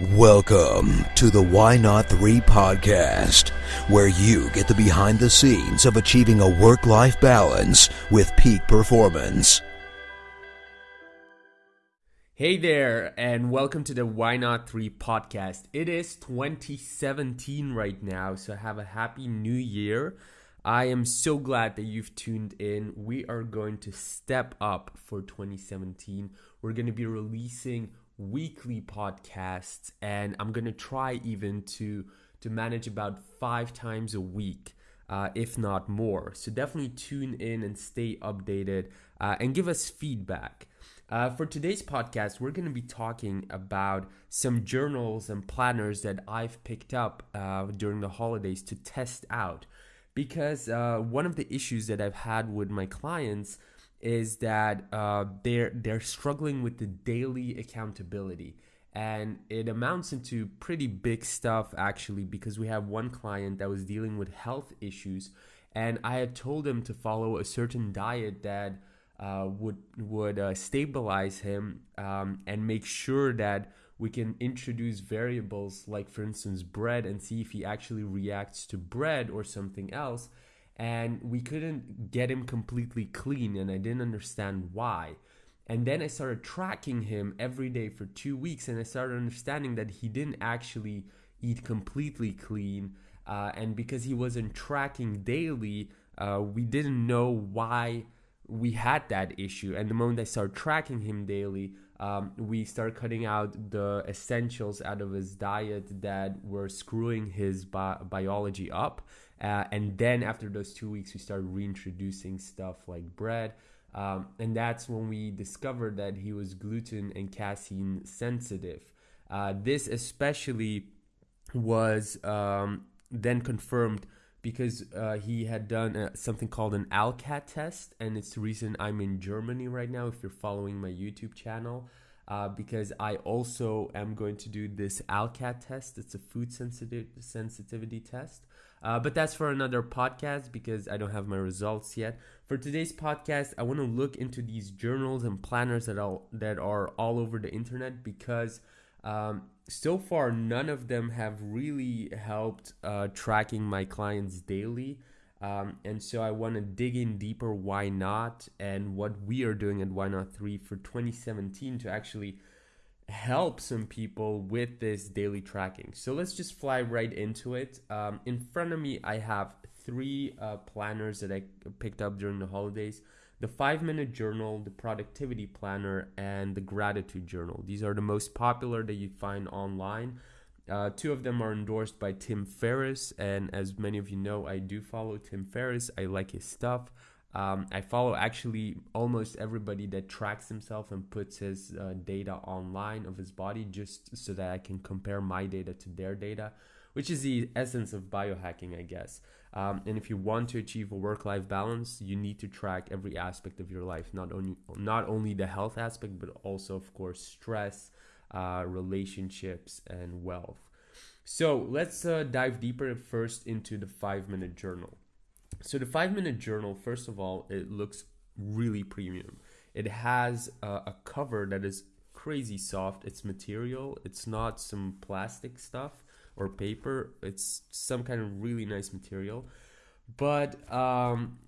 Welcome to the Why Not 3 podcast, where you get the behind the scenes of achieving a work life balance with peak performance. Hey there, and welcome to the Why Not 3 podcast. It is 2017 right now, so have a happy new year. I am so glad that you've tuned in. We are going to step up for 2017. We're going to be releasing weekly podcasts and i'm going to try even to to manage about five times a week uh, if not more. So definitely tune in and stay updated uh, and give us feedback. Uh, for today's podcast we're going to be talking about some journals and planners that i've picked up uh, during the holidays to test out. Because uh, one of the issues that i've had with my clients is that uh, they're they're struggling with the daily accountability. And it amounts into pretty big stuff actually because we have one client that was dealing with health issues and i had told him to follow a certain diet that uh, would would uh, stabilize him um, and make sure that we can introduce variables like for instance bread and see if he actually reacts to bread or something else and we couldn't get him completely clean and I didn't understand why. And then I started tracking him every day for 2 weeks and I started understanding that he didn't actually eat completely clean uh, and because he wasn't tracking daily, uh, we didn't know why we had that issue. And the moment I started tracking him daily, um, we started cutting out the essentials out of his diet that were screwing his bi- biology up. Uh, and then after those two weeks, we started reintroducing stuff like bread. Um, and that's when we discovered that he was gluten and casein sensitive. Uh, this especially was um, then confirmed because uh, he had done uh, something called an ALCAT test, and it's the reason I'm in Germany right now. If you're following my YouTube channel, uh, because I also am going to do this ALCAT test. It's a food sensitive sensitivity test. Uh, but that's for another podcast because I don't have my results yet. For today's podcast, I want to look into these journals and planners that are that are all over the internet because um, so far none of them have really helped uh, tracking my clients daily. Um, and so I want to dig in deeper. Why not? And what we are doing at Why Not Three for 2017 to actually help some people with this daily tracking. So let's just fly right into it. Um, in front of me, I have three uh, planners that I picked up during the holidays the five minute journal, the productivity planner, and the gratitude journal. These are the most popular that you find online. Uh, two of them are endorsed by Tim Ferriss, and as many of you know, I do follow Tim Ferriss. I like his stuff. Um, I follow actually almost everybody that tracks himself and puts his uh, data online of his body just so that I can compare my data to their data, which is the essence of biohacking, I guess. Um, and if you want to achieve a work-life balance, you need to track every aspect of your life, not only not only the health aspect, but also, of course, stress, uh, relationships, and wealth. So let's uh, dive deeper first into the five-minute journal. So the five minute journal, first of all, it looks really premium. It has a, a cover that is crazy soft. It's material. It's not some plastic stuff or paper. It's some kind of really nice material. But um,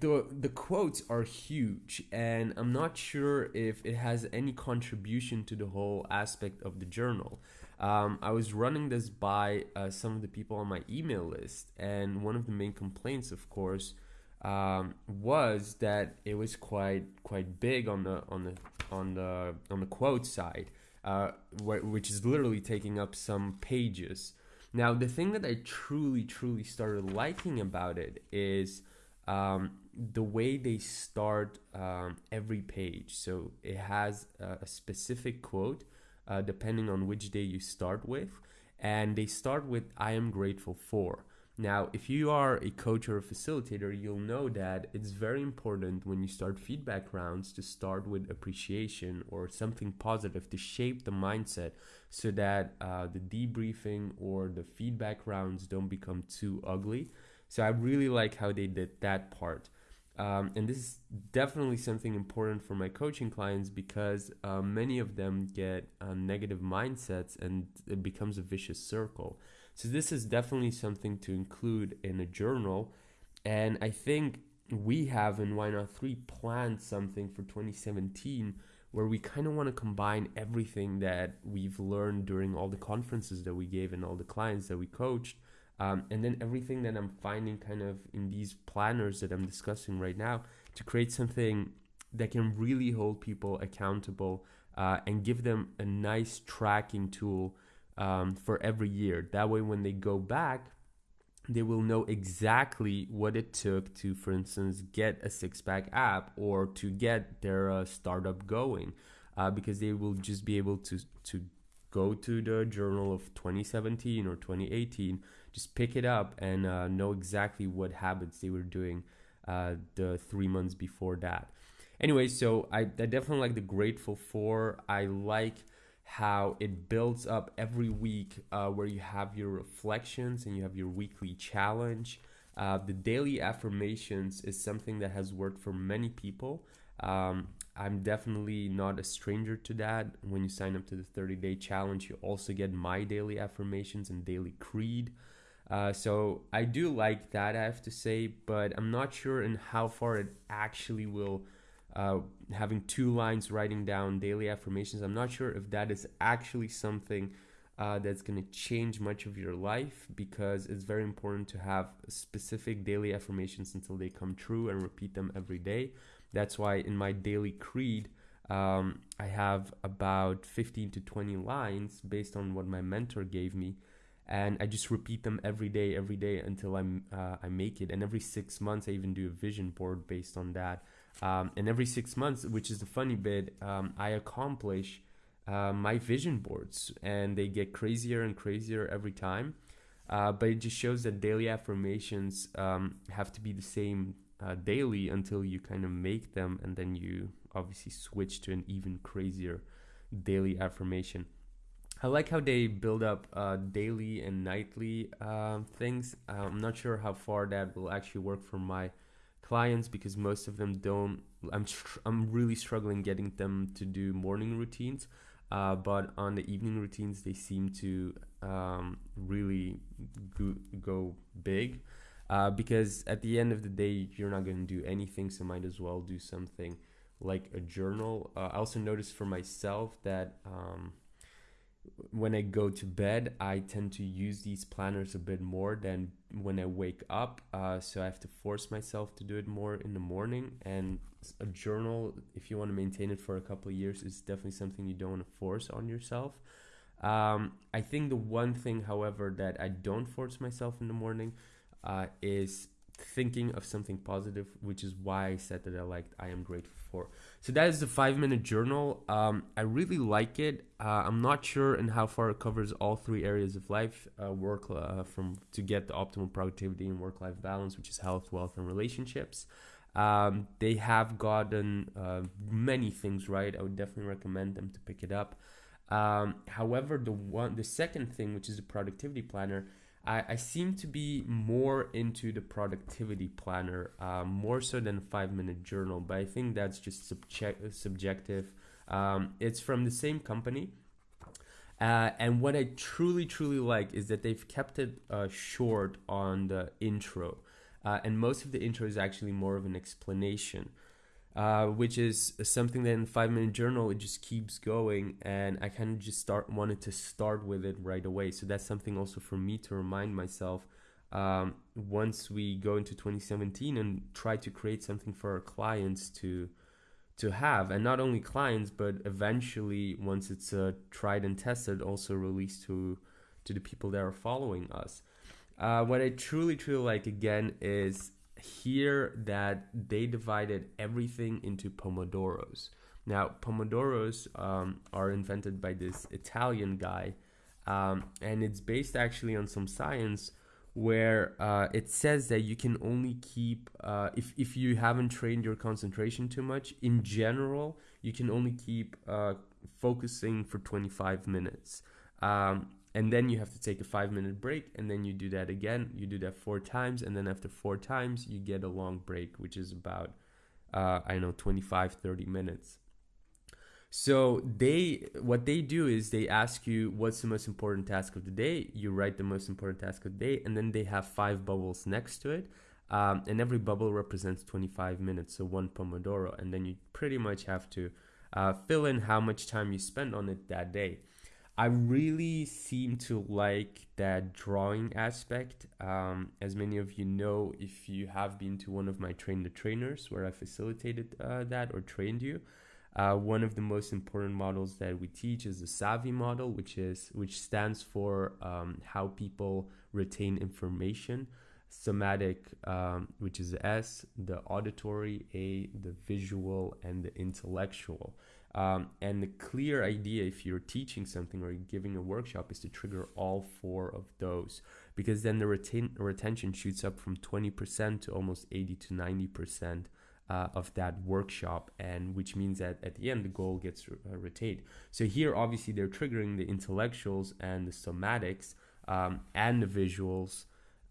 the the quotes are huge, and I'm not sure if it has any contribution to the whole aspect of the journal. Um, I was running this by uh, some of the people on my email list, and one of the main complaints, of course, um, was that it was quite quite big on the on the on the on the quote side, uh, wh- which is literally taking up some pages. Now, the thing that I truly truly started liking about it is um, the way they start um, every page. So it has a, a specific quote uh, depending on which day you start with. And they start with I am grateful for. Now, if you are a coach or a facilitator, you'll know that it's very important when you start feedback rounds to start with appreciation or something positive to shape the mindset so that uh, the debriefing or the feedback rounds don't become too ugly. So I really like how they did that part. Um, and this is definitely something important for my coaching clients because uh, many of them get uh, negative mindsets and it becomes a vicious circle. So, this is definitely something to include in a journal. And I think we have in Why Not 3 planned something for 2017 where we kind of want to combine everything that we've learned during all the conferences that we gave and all the clients that we coached um, and then everything that I'm finding kind of in these planners that I'm discussing right now to create something that can really hold people accountable uh, and give them a nice tracking tool um, for every year. That way, when they go back, they will know exactly what it took to, for instance, get a six pack app or to get their uh, startup going, uh, because they will just be able to to go to the journal of 2017 or 2018 just pick it up and uh, know exactly what habits they were doing uh, the three months before that. Anyway, so I, I definitely like the Grateful For. I like how it builds up every week uh, where you have your reflections and you have your weekly challenge. Uh, the daily affirmations is something that has worked for many people. Um, I'm definitely not a stranger to that. When you sign up to the 30 day challenge, you also get my daily affirmations and daily creed. Uh, so I do like that, I have to say, but I'm not sure in how far it actually will. Uh, having two lines writing down daily affirmations, I'm not sure if that is actually something uh, that's going to change much of your life because it's very important to have specific daily affirmations until they come true and repeat them every day. That's why in my daily creed, um, I have about 15 to 20 lines based on what my mentor gave me and I just repeat them every day, every day until I'm uh, I make it. And every six months, I even do a vision board based on that. Um, and every six months, which is the funny bit, um, I accomplish uh, my vision boards, and they get crazier and crazier every time. Uh, but it just shows that daily affirmations um, have to be the same uh, daily until you kind of make them, and then you obviously switch to an even crazier daily affirmation. I like how they build up uh, daily and nightly uh, things. I'm not sure how far that will actually work for my clients because most of them don't. I'm I'm really struggling getting them to do morning routines, uh, but on the evening routines they seem to um, really go, go big. Uh, because at the end of the day, you're not going to do anything, so might as well do something like a journal. Uh, I also noticed for myself that. Um, when I go to bed, I tend to use these planners a bit more than when I wake up. Uh, so I have to force myself to do it more in the morning. And a journal, if you want to maintain it for a couple of years, is definitely something you don't want to force on yourself. Um, I think the one thing, however, that I don't force myself in the morning uh, is thinking of something positive, which is why I said that I liked I am grateful for. So that is the five minute journal. Um, I really like it. Uh, I'm not sure in how far it covers all three areas of life, uh, work uh, from to get the optimal productivity and work life balance, which is health, wealth, and relationships. Um, they have gotten uh, many things right. I would definitely recommend them to pick it up. Um, however, the one, the second thing, which is a productivity planner, I, I seem to be more into the productivity planner, uh, more so than five minute journal, but I think that's just subject, subjective. Um, it's from the same company. Uh, and what I truly, truly like is that they've kept it uh, short on the intro. Uh, and most of the intro is actually more of an explanation uh, which is something that in five minute journal it just keeps going and i kind of just start wanted to start with it right away. So that's something also for me to remind myself um, once we go into 2017 and try to create something for our clients to to have. And not only clients but eventually once it's uh, tried and tested also released to to the people that are following us. Uh, what i truly truly like again is here that they divided everything into pomodoros. Now, pomodoros um, are invented by this Italian guy, um, and it's based actually on some science where uh, it says that you can only keep, uh, if, if you haven't trained your concentration too much, in general, you can only keep uh, focusing for 25 minutes. Um, and then you have to take a five minute break and then you do that again. You do that four times and then after four times you get a long break which is about uh, i know 25 30 minutes. So they what they do is they ask you what's the most important task of the day? You write the most important task of the day and then they have five bubbles next to it um, and every bubble represents 25 minutes so one pomodoro. And then you pretty much have to uh, fill in how much time you spend on it that day I really seem to like that drawing aspect. Um, as many of you know, if you have been to one of my train the trainers where I facilitated uh, that or trained you, uh, one of the most important models that we teach is the SAVI model, which is which stands for um, how people retain information. Somatic, um, which is S, the auditory, A, the visual, and the intellectual. Um, and the clear idea, if you're teaching something or giving a workshop, is to trigger all four of those because then the retain, retention shoots up from 20% to almost 80 to 90% uh, of that workshop, and which means that at the end the goal gets uh, retained. So here, obviously, they're triggering the intellectuals and the somatics um, and the visuals.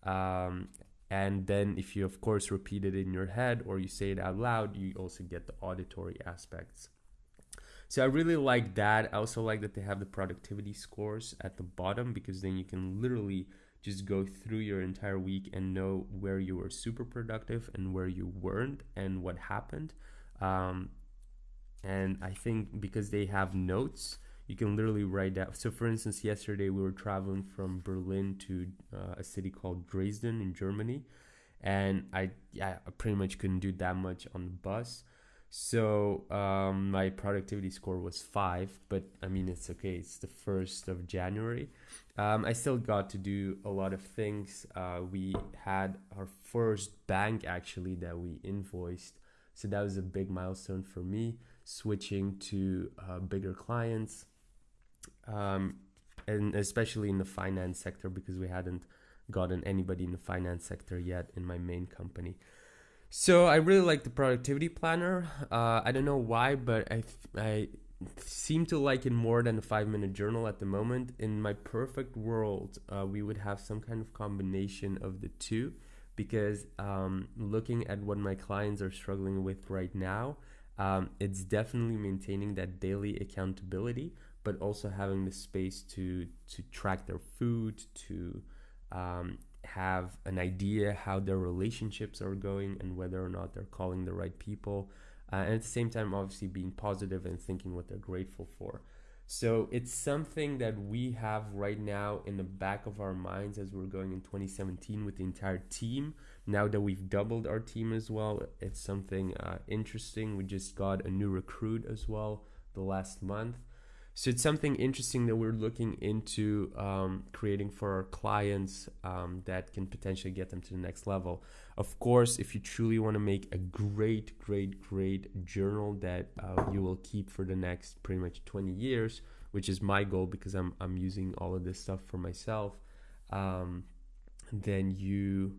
Um, and then, if you, of course, repeat it in your head or you say it out loud, you also get the auditory aspects. So I really like that. I also like that they have the productivity scores at the bottom because then you can literally just go through your entire week and know where you were super productive and where you weren't and what happened. Um, and I think because they have notes, you can literally write down. So, for instance, yesterday we were traveling from Berlin to uh, a city called Dresden in Germany, and I I pretty much couldn't do that much on the bus. So um, my productivity score was five, but I mean it's okay. It's the first of January. Um, I still got to do a lot of things. Uh, we had our first bank actually that we invoiced, so that was a big milestone for me. Switching to uh, bigger clients, um, and especially in the finance sector because we hadn't gotten anybody in the finance sector yet in my main company. So I really like the productivity planner. Uh, I don't know why, but I I seem to like it more than the five minute journal at the moment. In my perfect world, uh, we would have some kind of combination of the two, because um, looking at what my clients are struggling with right now, um, it's definitely maintaining that daily accountability, but also having the space to to track their food to um, have an idea how their relationships are going and whether or not they're calling the right people. Uh, and at the same time, obviously, being positive and thinking what they're grateful for. So it's something that we have right now in the back of our minds as we're going in 2017 with the entire team. Now that we've doubled our team as well, it's something uh, interesting. We just got a new recruit as well the last month. So it's something interesting that we're looking into um, creating for our clients um, that can potentially get them to the next level. Of course, if you truly want to make a great, great, great journal that uh, you will keep for the next pretty much 20 years, which is my goal because I'm, I'm using all of this stuff for myself, um, then you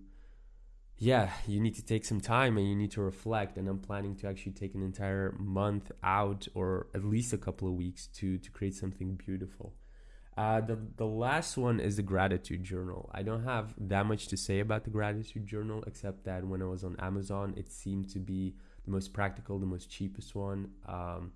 yeah, you need to take some time and you need to reflect. And I'm planning to actually take an entire month out or at least a couple of weeks to to create something beautiful. Uh, the the last one is the gratitude journal. I don't have that much to say about the gratitude journal except that when I was on Amazon, it seemed to be the most practical, the most cheapest one, um,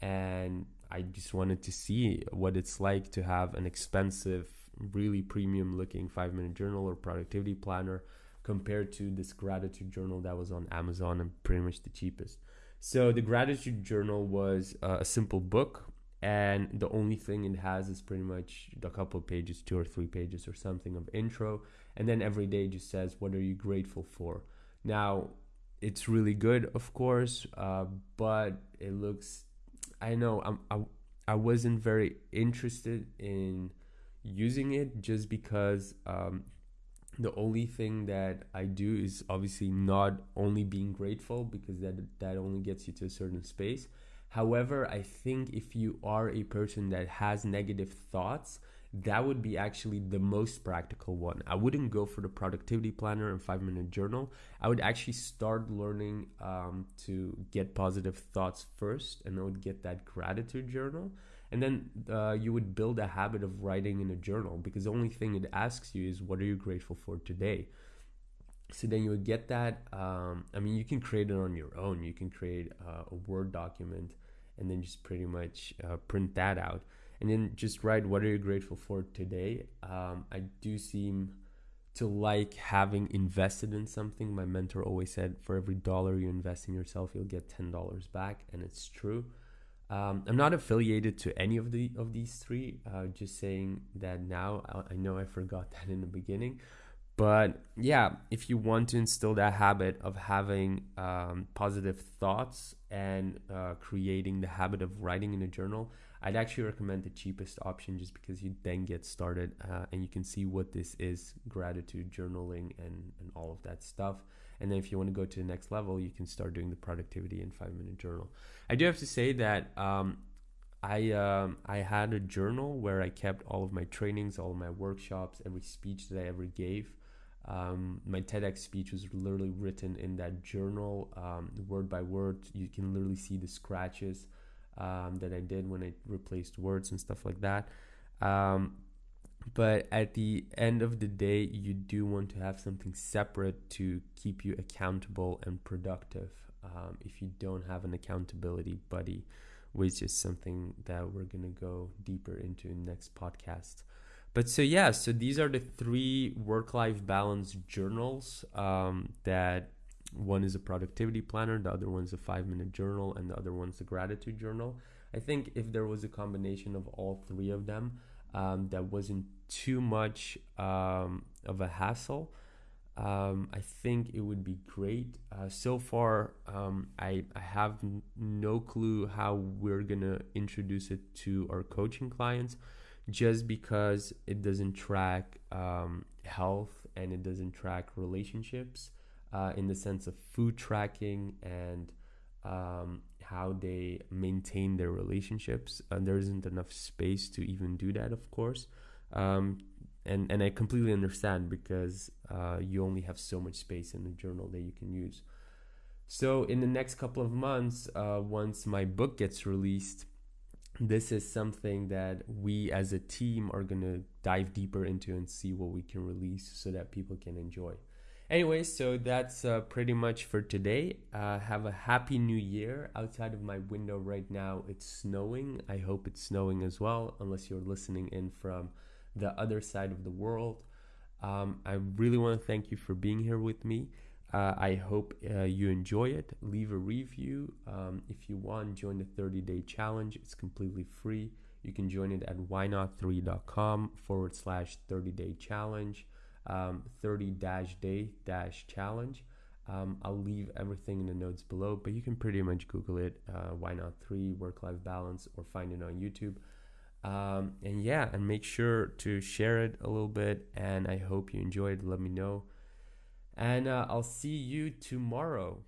and I just wanted to see what it's like to have an expensive, really premium looking five minute journal or productivity planner compared to this gratitude journal that was on Amazon and pretty much the cheapest. So the gratitude journal was uh, a simple book and the only thing it has is pretty much a couple pages, two or three pages or something of intro, and then every day just says what are you grateful for. Now, it's really good, of course, uh, but it looks. I know I'm, I I wasn't very interested in using it just because um, the only thing that I do is obviously not only being grateful because that that only gets you to a certain space. However, I think if you are a person that has negative thoughts, that would be actually the most practical one. I wouldn't go for the productivity planner and five minute journal. I would actually start learning um, to get positive thoughts first, and I would get that gratitude journal. And then uh, you would build a habit of writing in a journal because the only thing it asks you is what are you grateful for today? So then you would get that um, i mean you can create it on your own. You can create uh, a word document and then just pretty much uh, print that out. And then just write what are you grateful for today? Um, i do seem to like having invested in something. My mentor always said for every dollar you invest in yourself you'll get $10 back and it's true um, I'm not affiliated to any of the of these three. Uh, just saying that now. I, I know I forgot that in the beginning, but yeah, if you want to instill that habit of having um, positive thoughts and uh, creating the habit of writing in a journal, I'd actually recommend the cheapest option just because you then get started uh, and you can see what this is gratitude journaling and, and all of that stuff. And then if you want to go to the next level, you can start doing the productivity in five minute journal. I do have to say that um, I um, I had a journal where I kept all of my trainings, all of my workshops, every speech that I ever gave. Um, my TEDx speech was literally written in that journal, um, word by word. You can literally see the scratches um, that I did when I replaced words and stuff like that. But at the end of the day you do want to have something separate to keep you accountable and productive um, if you don't have an accountability buddy which is something that we're going to go deeper into in next podcast. But so yeah so these are the three work-life balance journals um, that one is a productivity planner the other one's a five minute journal and the other one's a gratitude journal. I think if there was a combination of all three of them um, that wasn't too much um, of a hassle, um, I think it would be great. Uh, so far, um, I, I have n- no clue how we're gonna introduce it to our coaching clients, just because it doesn't track um, health and it doesn't track relationships uh, in the sense of food tracking and um, how they maintain their relationships. And there isn't enough space to even do that, of course. Um, and, and I completely understand because uh, you only have so much space in the journal that you can use. So, in the next couple of months, uh, once my book gets released, this is something that we as a team are going to dive deeper into and see what we can release so that people can enjoy. Anyway, so that's uh, pretty much for today. Uh, have a happy new year. Outside of my window right now, it's snowing. I hope it's snowing as well, unless you're listening in from the other side of the world. Um, I really want to thank you for being here with me. Uh, I hope uh, you enjoy it. Leave a review. Um, if you want, join the 30 day challenge. It's completely free. You can join it at whynot3.com forward slash 30 day challenge 30 dash day dash challenge. Um, I'll leave everything in the notes below, but you can pretty much Google it. Uh, why not three work life balance or find it on YouTube. Um, and yeah, and make sure to share it a little bit. And I hope you enjoyed. Let me know. And uh, I'll see you tomorrow.